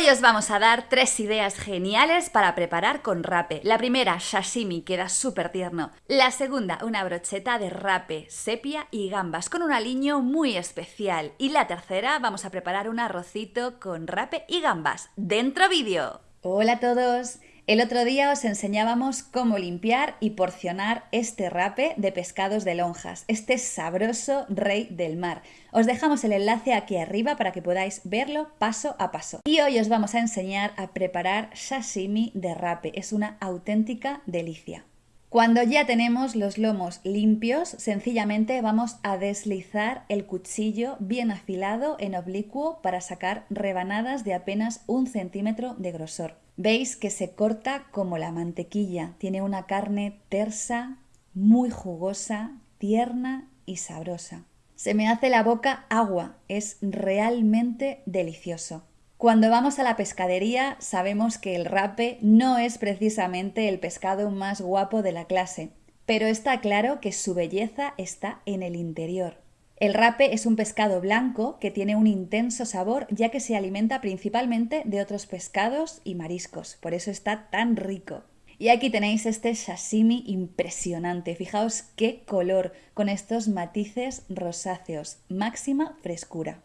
Hoy os vamos a dar tres ideas geniales para preparar con rape. La primera, sashimi, queda súper tierno. La segunda, una brocheta de rape, sepia y gambas con un aliño muy especial. Y la tercera, vamos a preparar un arrocito con rape y gambas. ¡Dentro vídeo! Hola a todos. El otro día os enseñábamos cómo limpiar y porcionar este rape de pescados de lonjas, este sabroso rey del mar. Os dejamos el enlace aquí arriba para que podáis verlo paso a paso. Y hoy os vamos a enseñar a preparar sashimi de rape. Es una auténtica delicia. Cuando ya tenemos los lomos limpios, sencillamente vamos a deslizar el cuchillo bien afilado en oblicuo para sacar rebanadas de apenas un centímetro de grosor. Veis que se corta como la mantequilla, tiene una carne tersa, muy jugosa, tierna y sabrosa. Se me hace la boca agua, es realmente delicioso. Cuando vamos a la pescadería sabemos que el rape no es precisamente el pescado más guapo de la clase, pero está claro que su belleza está en el interior. El rape es un pescado blanco que tiene un intenso sabor ya que se alimenta principalmente de otros pescados y mariscos, por eso está tan rico. Y aquí tenéis este sashimi impresionante, fijaos qué color, con estos matices rosáceos, máxima frescura.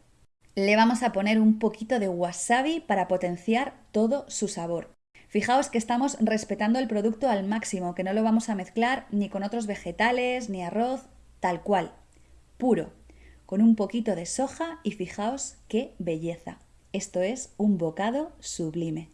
Le vamos a poner un poquito de wasabi para potenciar todo su sabor. Fijaos que estamos respetando el producto al máximo, que no lo vamos a mezclar ni con otros vegetales, ni arroz, tal cual, puro, con un poquito de soja y fijaos qué belleza. Esto es un bocado sublime.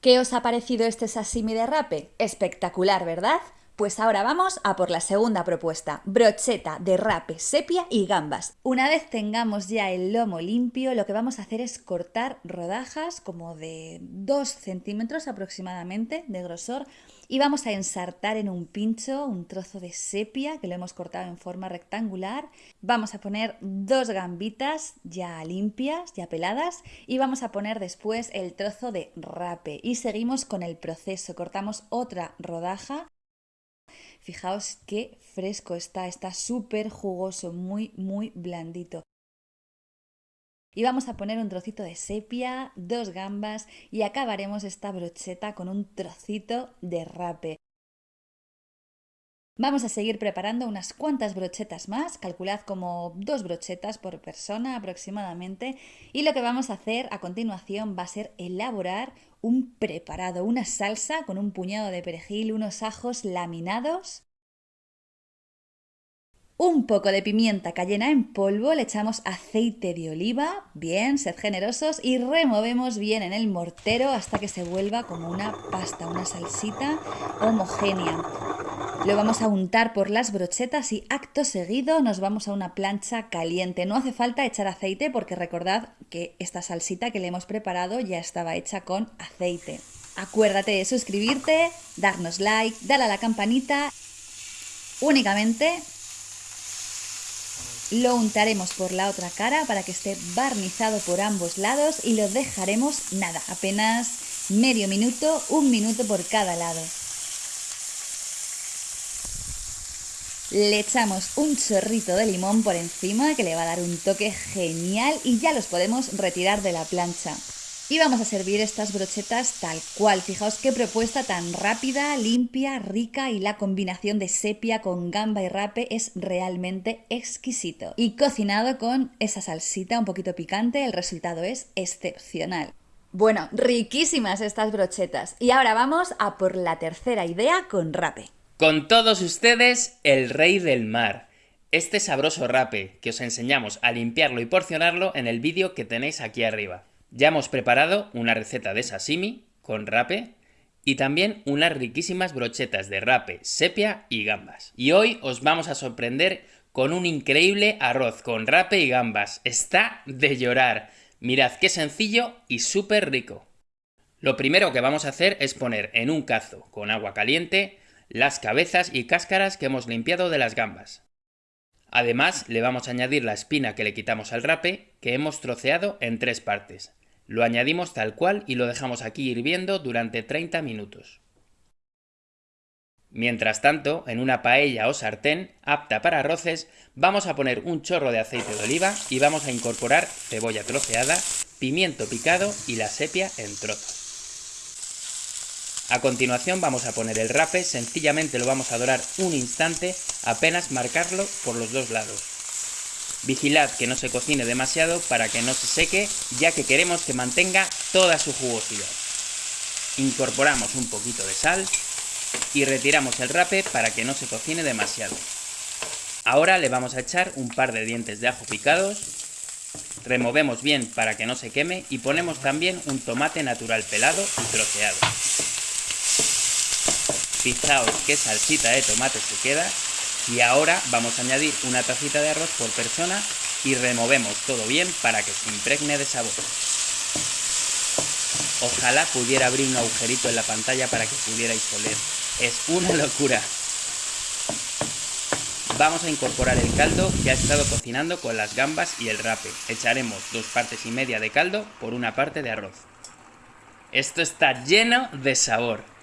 ¿Qué os ha parecido este sashimi de rape? Espectacular, ¿verdad? Pues ahora vamos a por la segunda propuesta, brocheta de rape, sepia y gambas. Una vez tengamos ya el lomo limpio, lo que vamos a hacer es cortar rodajas como de 2 centímetros aproximadamente de grosor y vamos a ensartar en un pincho un trozo de sepia que lo hemos cortado en forma rectangular. Vamos a poner dos gambitas ya limpias, ya peladas y vamos a poner después el trozo de rape y seguimos con el proceso. Cortamos otra rodaja Fijaos qué fresco está, está súper jugoso, muy, muy blandito. Y vamos a poner un trocito de sepia, dos gambas y acabaremos esta brocheta con un trocito de rape. Vamos a seguir preparando unas cuantas brochetas más, calculad como dos brochetas por persona aproximadamente y lo que vamos a hacer a continuación va a ser elaborar un preparado, una salsa con un puñado de perejil, unos ajos laminados, un poco de pimienta cayena en polvo, le echamos aceite de oliva, bien, sed generosos, y removemos bien en el mortero hasta que se vuelva como una pasta, una salsita homogénea. Lo vamos a untar por las brochetas y acto seguido nos vamos a una plancha caliente. No hace falta echar aceite porque recordad que esta salsita que le hemos preparado ya estaba hecha con aceite. Acuérdate de suscribirte, darnos like, darle a la campanita. Únicamente lo untaremos por la otra cara para que esté barnizado por ambos lados y lo dejaremos nada, apenas medio minuto, un minuto por cada lado. Le echamos un chorrito de limón por encima que le va a dar un toque genial y ya los podemos retirar de la plancha. Y vamos a servir estas brochetas tal cual. Fijaos qué propuesta tan rápida, limpia, rica y la combinación de sepia con gamba y rape es realmente exquisito. Y cocinado con esa salsita un poquito picante, el resultado es excepcional. Bueno, riquísimas estas brochetas. Y ahora vamos a por la tercera idea con rape. Con todos ustedes, el rey del mar. Este sabroso rape que os enseñamos a limpiarlo y porcionarlo en el vídeo que tenéis aquí arriba. Ya hemos preparado una receta de sashimi con rape y también unas riquísimas brochetas de rape, sepia y gambas. Y hoy os vamos a sorprender con un increíble arroz con rape y gambas. Está de llorar. Mirad qué sencillo y súper rico. Lo primero que vamos a hacer es poner en un cazo con agua caliente las cabezas y cáscaras que hemos limpiado de las gambas. Además, le vamos a añadir la espina que le quitamos al rape, que hemos troceado en tres partes. Lo añadimos tal cual y lo dejamos aquí hirviendo durante 30 minutos. Mientras tanto, en una paella o sartén apta para arroces, vamos a poner un chorro de aceite de oliva y vamos a incorporar cebolla troceada, pimiento picado y la sepia en trozos. A continuación vamos a poner el rape, sencillamente lo vamos a dorar un instante, apenas marcarlo por los dos lados. Vigilad que no se cocine demasiado para que no se seque, ya que queremos que mantenga toda su jugosidad. Incorporamos un poquito de sal y retiramos el rape para que no se cocine demasiado. Ahora le vamos a echar un par de dientes de ajo picados, removemos bien para que no se queme y ponemos también un tomate natural pelado y troceado. Fijaos qué salsita de tomate se queda y ahora vamos a añadir una tacita de arroz por persona y removemos todo bien para que se impregne de sabor. Ojalá pudiera abrir un agujerito en la pantalla para que pudierais oler. Es una locura. Vamos a incorporar el caldo que ha estado cocinando con las gambas y el rape. Echaremos dos partes y media de caldo por una parte de arroz. Esto está lleno de sabor.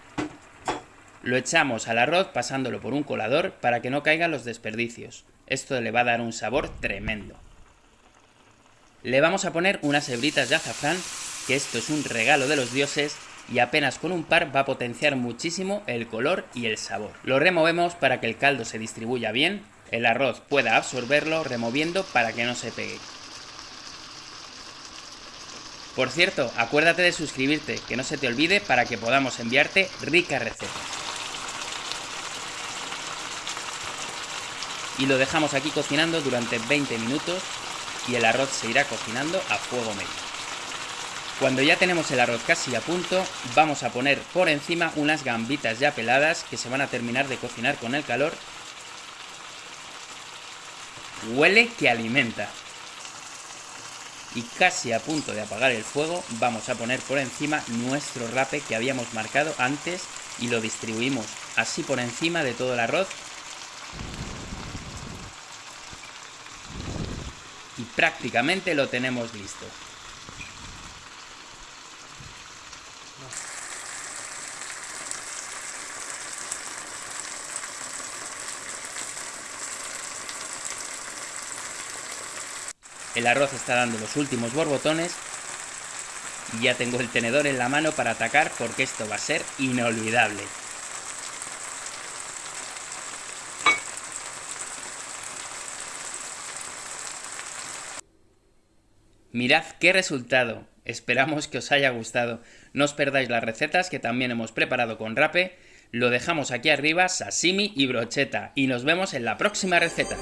Lo echamos al arroz pasándolo por un colador para que no caigan los desperdicios. Esto le va a dar un sabor tremendo. Le vamos a poner unas hebritas de azafrán que esto es un regalo de los dioses y apenas con un par va a potenciar muchísimo el color y el sabor. Lo removemos para que el caldo se distribuya bien, el arroz pueda absorberlo removiendo para que no se pegue. Por cierto, acuérdate de suscribirte, que no se te olvide para que podamos enviarte ricas recetas. Y lo dejamos aquí cocinando durante 20 minutos y el arroz se irá cocinando a fuego medio. Cuando ya tenemos el arroz casi a punto, vamos a poner por encima unas gambitas ya peladas que se van a terminar de cocinar con el calor. Huele que alimenta. Y casi a punto de apagar el fuego, vamos a poner por encima nuestro rape que habíamos marcado antes y lo distribuimos así por encima de todo el arroz. Y prácticamente lo tenemos listo. El arroz está dando los últimos borbotones y ya tengo el tenedor en la mano para atacar porque esto va a ser inolvidable. Mirad qué resultado. Esperamos que os haya gustado. No os perdáis las recetas que también hemos preparado con rape. Lo dejamos aquí arriba, sashimi y brocheta. Y nos vemos en la próxima receta.